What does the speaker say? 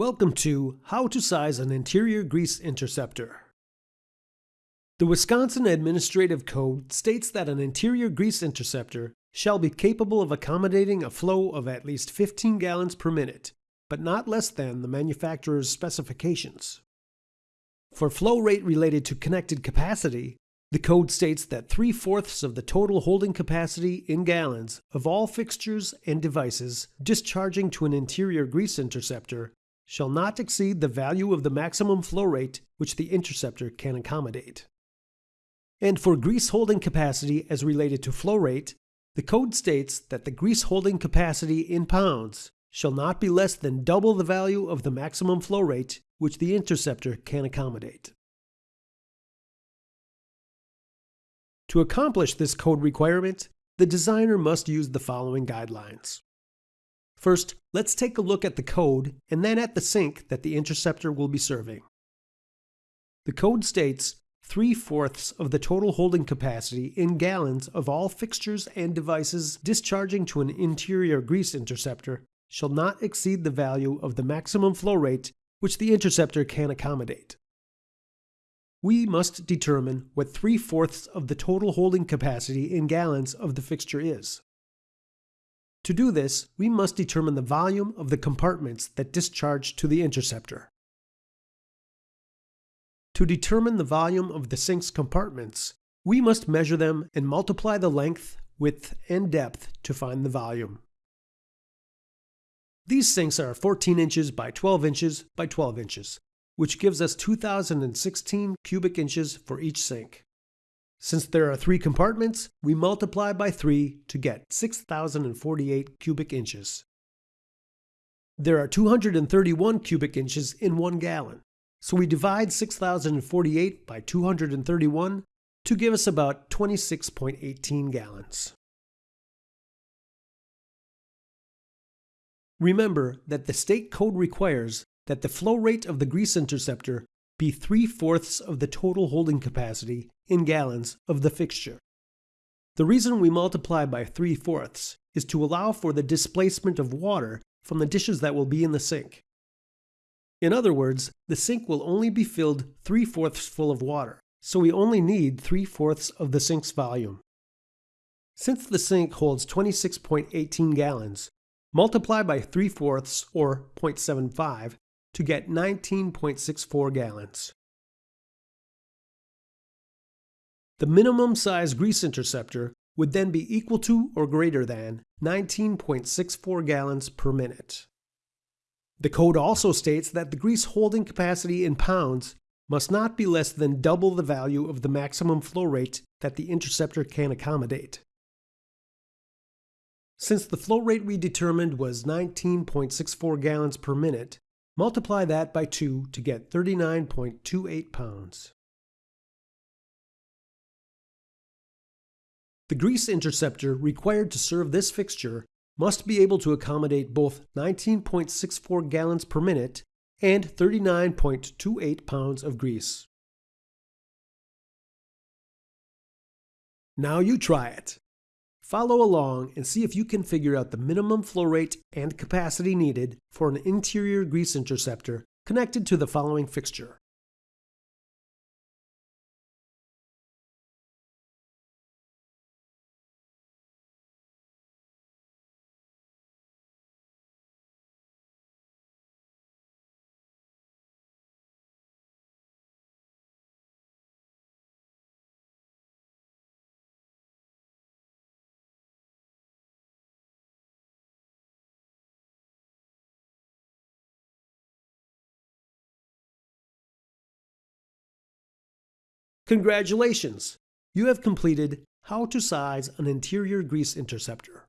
Welcome to How to Size an Interior Grease Interceptor. The Wisconsin Administrative Code states that an interior grease interceptor shall be capable of accommodating a flow of at least 15 gallons per minute, but not less than the manufacturer's specifications. For flow rate related to connected capacity, the code states that three-fourths of the total holding capacity in gallons of all fixtures and devices discharging to an interior grease interceptor shall not exceed the value of the maximum flow rate which the interceptor can accommodate. And for grease holding capacity as related to flow rate, the code states that the grease holding capacity in pounds shall not be less than double the value of the maximum flow rate which the interceptor can accommodate. To accomplish this code requirement, the designer must use the following guidelines. First, let's take a look at the code and then at the sink that the interceptor will be serving. The code states 3 fourths of the total holding capacity in gallons of all fixtures and devices discharging to an interior grease interceptor shall not exceed the value of the maximum flow rate which the interceptor can accommodate. We must determine what 3 fourths of the total holding capacity in gallons of the fixture is. To do this, we must determine the volume of the compartments that discharge to the interceptor. To determine the volume of the sink's compartments, we must measure them and multiply the length, width, and depth to find the volume. These sinks are 14 inches by 12 inches by 12 inches, which gives us 2016 cubic inches for each sink. Since there are three compartments, we multiply by 3 to get 6,048 cubic inches. There are 231 cubic inches in 1 gallon, so we divide 6,048 by 231 to give us about 26.18 gallons. Remember that the state code requires that the flow rate of the grease interceptor be 3 fourths of the total holding capacity in gallons of the fixture. The reason we multiply by 3 fourths is to allow for the displacement of water from the dishes that will be in the sink. In other words, the sink will only be filled 3 fourths full of water, so we only need 3 fourths of the sink's volume. Since the sink holds 26.18 gallons, multiply by 3 fourths or 0.75 to get 19.64 gallons. The minimum size grease interceptor would then be equal to or greater than 19.64 gallons per minute. The code also states that the grease holding capacity in pounds must not be less than double the value of the maximum flow rate that the interceptor can accommodate. Since the flow rate we determined was 19.64 gallons per minute, Multiply that by 2 to get 39.28 pounds. The grease interceptor required to serve this fixture must be able to accommodate both 19.64 gallons per minute and 39.28 pounds of grease. Now you try it. Follow along and see if you can figure out the minimum flow rate and capacity needed for an interior grease interceptor connected to the following fixture. Congratulations! You have completed How to Size an Interior Grease Interceptor.